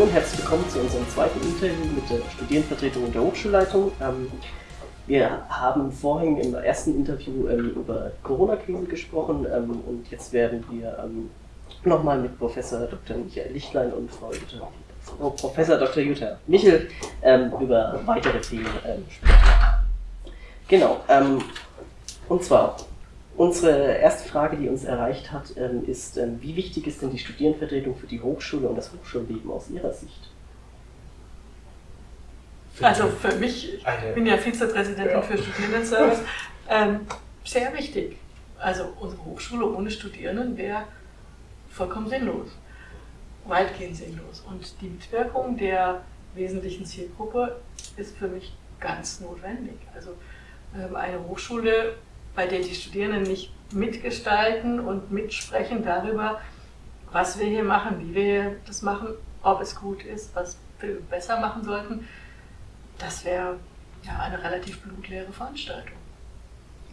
Hallo und herzlich willkommen zu unserem zweiten Interview mit der Studierendenvertretung und der Hochschulleitung. Ähm, wir haben vorhin im ersten Interview ähm, über Corona-Krise gesprochen ähm, und jetzt werden wir nochmal mit Professor Dr. Michael Lichtlein und Frau, Jutta, Frau Professor Dr. Jutta Michel über weitere Themen sprechen. Genau, und zwar Unsere erste Frage, die uns erreicht hat, ähm, ist, ähm, wie wichtig ist denn die Studierendenvertretung für die Hochschule und das Hochschulleben aus Ihrer Sicht? Also für mich, ich bin ja Vizepräsidentin ja. für Studierendenservice, ähm, sehr wichtig. Also unsere Hochschule ohne Studierenden wäre vollkommen sinnlos, weitgehend sinnlos. Und die Mitwirkung der wesentlichen Zielgruppe ist für mich ganz notwendig. Also ähm, eine Hochschule bei der die Studierenden nicht mitgestalten und mitsprechen darüber, was wir hier machen, wie wir das machen, ob es gut ist, was wir besser machen sollten, das wäre ja eine relativ blutleere Veranstaltung.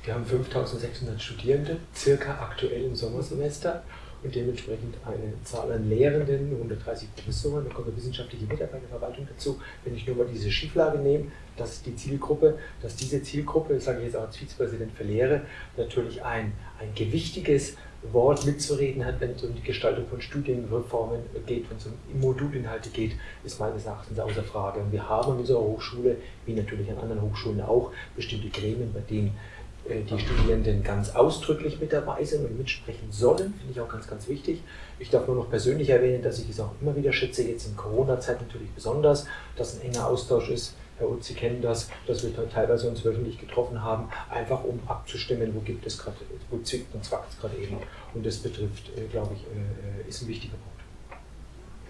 Wir haben 5600 Studierende, circa aktuell im Sommersemester und dementsprechend eine Zahl an Lehrenden, 130 Professoren, dann kommt eine wissenschaftliche Mitarbeiterverwaltung dazu. Wenn ich nur mal diese Schieflage nehme, das ist die Zielgruppe, dass diese Zielgruppe, das sage ich jetzt auch als Vizepräsident für Lehre, natürlich ein, ein gewichtiges Wort mitzureden hat, wenn es um die Gestaltung von Studienreformen geht, wenn es um Modulinhalte geht, ist meines Erachtens außer Frage. Und wir haben an unserer Hochschule, wie natürlich an anderen Hochschulen auch, bestimmte Gremien, bei denen die Studierenden ganz ausdrücklich mit dabei sind und mitsprechen sollen, finde ich auch ganz, ganz wichtig. Ich darf nur noch persönlich erwähnen, dass ich es auch immer wieder schätze, jetzt in Corona-Zeit natürlich besonders, dass ein enger Austausch ist. Herr Utz, Sie kennen das, dass wir teilweise uns wöchentlich getroffen haben, einfach um abzustimmen, wo gibt es gerade, wo zwickt und zwackt es gerade eben. Und das betrifft, äh, glaube ich, äh, ist ein wichtiger Punkt.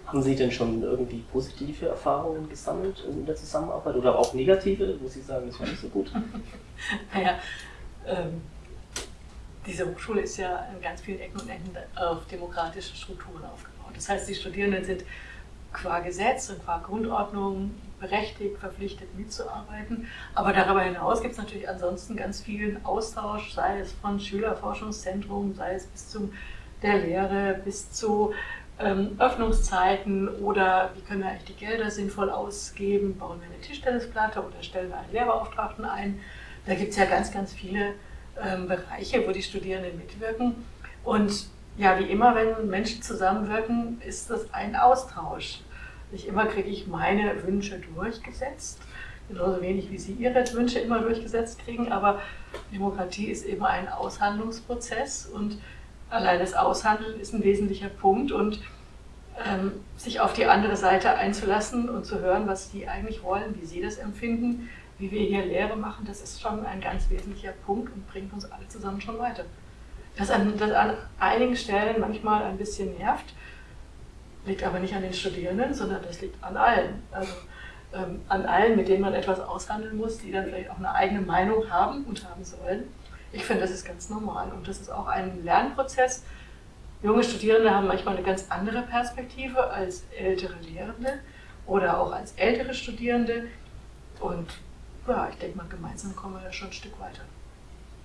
Haben Sie denn schon irgendwie positive Erfahrungen gesammelt in der Zusammenarbeit oder auch negative, wo Sie sagen, das war nicht so gut? naja, ähm, diese Hochschule ist ja in ganz vielen Ecken und Enden auf demokratische Strukturen aufgebaut. Das heißt, die Studierenden sind qua Gesetz und qua Grundordnung berechtigt, verpflichtet mitzuarbeiten. Aber darüber hinaus gibt es natürlich ansonsten ganz vielen Austausch, sei es von Schülerforschungszentrum, sei es bis zu der Lehre, bis zu ähm, Öffnungszeiten oder wie können wir eigentlich die Gelder sinnvoll ausgeben, bauen wir eine Tischtennisplatte oder stellen wir einen Lehrbeauftragten ein. Da gibt es ja ganz, ganz viele ähm, Bereiche, wo die Studierenden mitwirken. Und ja, wie immer, wenn Menschen zusammenwirken, ist das ein Austausch. Nicht immer kriege ich meine Wünsche durchgesetzt, genauso wenig wie Sie Ihre Wünsche immer durchgesetzt kriegen, aber Demokratie ist eben ein Aushandlungsprozess und allein das Aushandeln ist ein wesentlicher Punkt und ähm, sich auf die andere Seite einzulassen und zu hören, was die eigentlich wollen, wie sie das empfinden, wie wir hier Lehre machen, das ist schon ein ganz wesentlicher Punkt und bringt uns alle zusammen schon weiter. Das an, das an einigen Stellen manchmal ein bisschen nervt, liegt aber nicht an den Studierenden, sondern das liegt an allen. Also ähm, an allen, mit denen man etwas aushandeln muss, die dann vielleicht auch eine eigene Meinung haben und haben sollen. Ich finde, das ist ganz normal und das ist auch ein Lernprozess. Junge Studierende haben manchmal eine ganz andere Perspektive als ältere Lehrende oder auch als ältere Studierende. Und ja, ich denke mal, gemeinsam kommen wir da schon ein Stück weiter.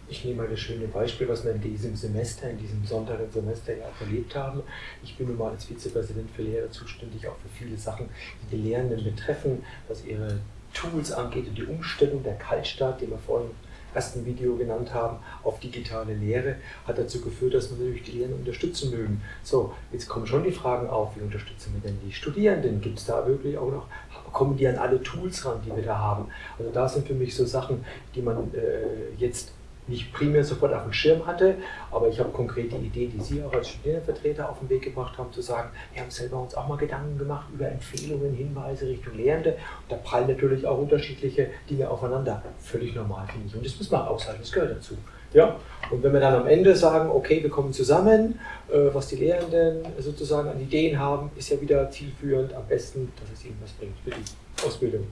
Ich nehme mal das schöne Beispiel, was wir in diesem Semester, in diesem Sonntag ja auch erlebt haben. Ich bin nun mal als Vizepräsident für Lehrer zuständig auch für viele Sachen, die die Lehrenden betreffen, was ihre Tools angeht und die Umstellung der Kaltstart, die wir vorhin im ersten Video genannt haben, auf digitale Lehre, hat dazu geführt, dass wir natürlich die Lehrenden unterstützen mögen. So, jetzt kommen schon die Fragen auf, wie unterstützen wir denn die Studierenden? Gibt es da wirklich auch noch kommen die an alle Tools ran, die wir da haben. Also da sind für mich so Sachen, die man äh, jetzt nicht primär sofort auf dem Schirm hatte, aber ich habe konkrete Idee, die Sie auch als Studierendenvertreter auf den Weg gebracht haben, zu sagen, wir haben selber uns auch mal Gedanken gemacht über Empfehlungen, Hinweise Richtung Lehrende. Und da prallen natürlich auch unterschiedliche Dinge aufeinander. Völlig normal, finde ich. Und das muss man aushalten, das gehört dazu. Ja? Und wenn wir dann am Ende sagen, okay, wir kommen zusammen, äh, was die Lehrenden sozusagen an Ideen haben, ist ja wieder zielführend, am besten, dass es ihnen was bringt für die Ausbildung.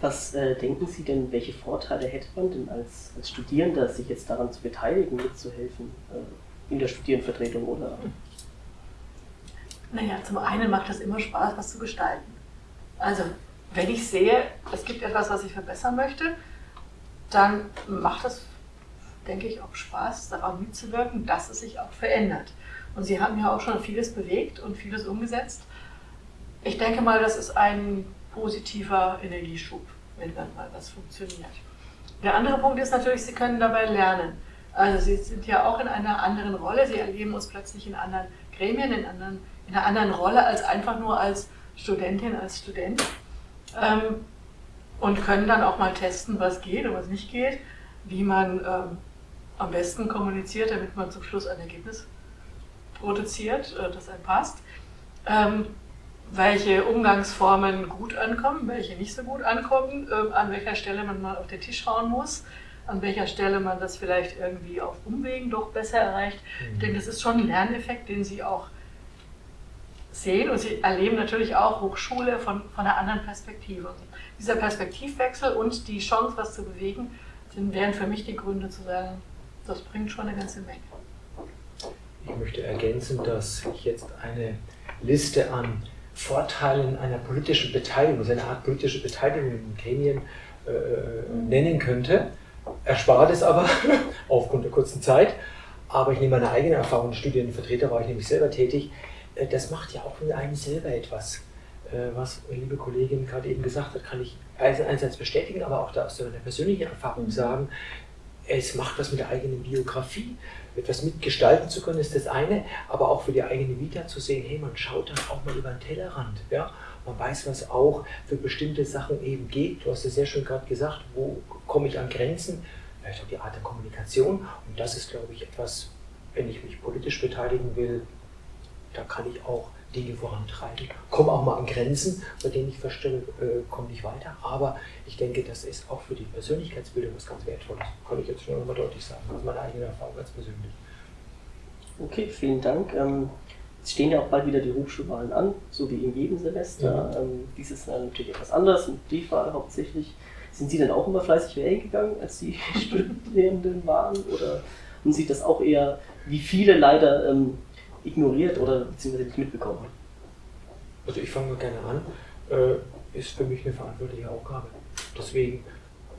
Was äh, denken Sie denn, welche Vorteile hätte man denn als, als Studierender, sich jetzt daran zu beteiligen, mitzuhelfen äh, in der Studierendenvertretung oder? Naja, zum einen macht es immer Spaß, was zu gestalten. Also, wenn ich sehe, es gibt etwas, was ich verbessern möchte, dann macht es, denke ich, auch Spaß, daran mitzuwirken, dass es sich auch verändert. Und Sie haben ja auch schon vieles bewegt und vieles umgesetzt. ich denke mal, das ist ein positiver Energieschub, wenn dann mal was funktioniert. Der andere Punkt ist natürlich, Sie können dabei lernen. Also Sie sind ja auch in einer anderen Rolle, Sie erleben uns plötzlich in anderen Gremien, in, anderen, in einer anderen Rolle als einfach nur als Studentin, als Student. Ähm, und können dann auch mal testen, was geht und was nicht geht, wie man ähm, am besten kommuniziert, damit man zum Schluss ein Ergebnis produziert, äh, das einem passt. Ähm, welche Umgangsformen gut ankommen, welche nicht so gut ankommen, äh, an welcher Stelle man mal auf den Tisch schauen muss, an welcher Stelle man das vielleicht irgendwie auf Umwegen doch besser erreicht. Mhm. Ich denke, das ist schon ein Lerneffekt, den Sie auch sehen und Sie erleben natürlich auch Hochschule von, von einer anderen Perspektive. Dieser Perspektivwechsel und die Chance, was zu bewegen, sind, wären für mich die Gründe zu sagen, das bringt schon eine ganze Menge. Ich möchte ergänzen, dass ich jetzt eine Liste an Vorteilen einer politischen Beteiligung, also eine Art politische Beteiligung in Gremien äh, mhm. nennen könnte. Erspart es aber aufgrund der kurzen Zeit. Aber ich nehme meine eigene Erfahrung, Studienvertreter war ich nämlich selber tätig. Äh, das macht ja auch mit einem selber etwas. Äh, was liebe Kollegin gerade eben gesagt hat, kann ich einerseits bestätigen, aber auch aus meiner persönlichen Erfahrung sagen, es macht was mit der eigenen Biografie. Etwas mitgestalten zu können, ist das eine, aber auch für die eigene Vita zu sehen, hey, man schaut dann auch mal über den Tellerrand. Ja? Man weiß, was auch für bestimmte Sachen eben geht. Du hast es sehr schön gerade gesagt, wo komme ich an Grenzen? Vielleicht auch die Art der Kommunikation. Und das ist, glaube ich, etwas, wenn ich mich politisch beteiligen will, da kann ich auch Dinge vorantreiben. Komme auch mal an Grenzen, bei denen ich feststelle, äh, komme nicht weiter. Aber ich denke, das ist auch für die Persönlichkeitsbildung was ganz Wertvolles. Kann ich jetzt schon mal deutlich sagen. Das ist meine eigene Erfahrung ganz persönlich. Okay, vielen Dank. Ähm, es stehen ja auch bald wieder die Hochschulwahlen an, so wie in jedem Semester. Ja. Ähm, dieses Jahr natürlich etwas anders, mit Briefwahl hauptsächlich. Sind Sie denn auch immer fleißig wählen gegangen, als Sie Studierenden waren? Oder haben Sie das auch eher, wie viele leider, ähm, ignoriert oder beziehungsweise nicht mitbekommen? Also ich fange gerne an, äh, ist für mich eine verantwortliche Aufgabe. Deswegen,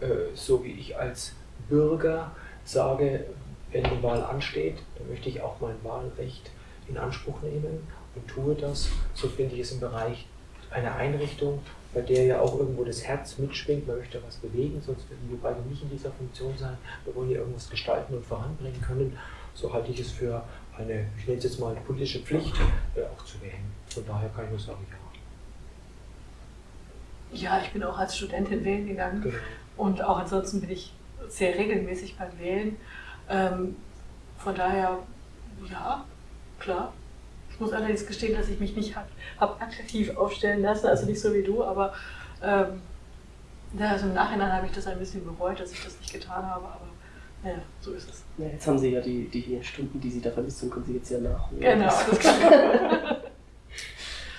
äh, so wie ich als Bürger sage, wenn die Wahl ansteht, dann möchte ich auch mein Wahlrecht in Anspruch nehmen und tue das. So finde ich es im Bereich einer Einrichtung, bei der ja auch irgendwo das Herz mitschwingt, man möchte was bewegen, sonst würden wir beide nicht in dieser Funktion sein. Wir wollen ja irgendwas gestalten und voranbringen können. So halte ich es für eine, ich nenne es jetzt mal, politische Pflicht äh, auch zu wählen. Von daher kann ich nur sagen, ja. Ja, ich bin auch als Studentin wählen gegangen genau. und auch ansonsten bin ich sehr regelmäßig beim Wählen. Ähm, von daher, ja, klar. Ich muss allerdings gestehen, dass ich mich nicht habe hab aktiv aufstellen lassen, also nicht so wie du, aber ähm, also im Nachhinein habe ich das ein bisschen bereut, dass ich das nicht getan habe, aber ja, so ist es. Ja, jetzt haben Sie ja die, die Stunden, die Sie da vermisst haben, können Sie jetzt ja nachholen. Genau, das kann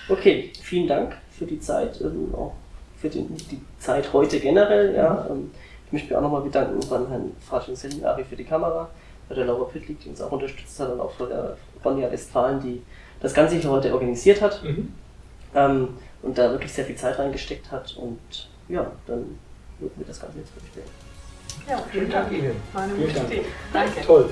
Okay, vielen Dank für die Zeit, ähm, auch für den, die Zeit heute generell. Ja. Mhm. Ähm, ich möchte mich auch nochmal bedanken beim Herrn Faschin Selinari für die Kamera, bei der Laura Pittlik, die uns auch unterstützt hat, und auch bei der Ronja Westfalen, die das Ganze hier heute organisiert hat mhm. ähm, und da wirklich sehr viel Zeit reingesteckt hat. Und ja, dann würden wir das Ganze jetzt vorstellen. Ja, vielen Dank Ihnen. Gute Idee. Danke. Toll.